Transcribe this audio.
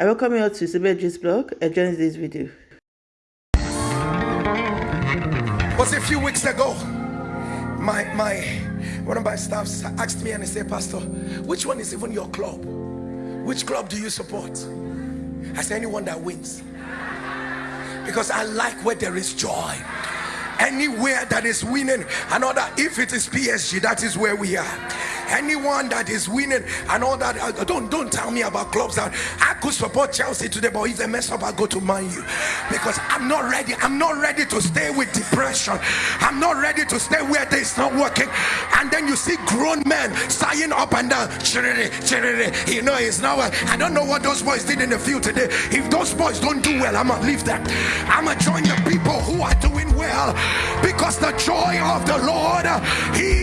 I welcome you all to Sibeji's blog. Enjoy this video. was a few weeks ago my my one of my staffs asked me and he said pastor which one is even your club which club do you support i said anyone that wins because i like where there is joy anywhere that is winning another if it is psg that is where we are. Anyone that is winning and all that uh, don't don't tell me about clubs that i could support chelsea today but if they mess up i go to man u. Because i'm not ready i'm not ready to stay with depression. I'm not ready to stay where it's not working. And then you see grown men sighing up and down you know it's not well. i don't know what those boys did in the field today. If those boys don't do well i'm gonna leave them. I'm gonna join joy of the lord. Strength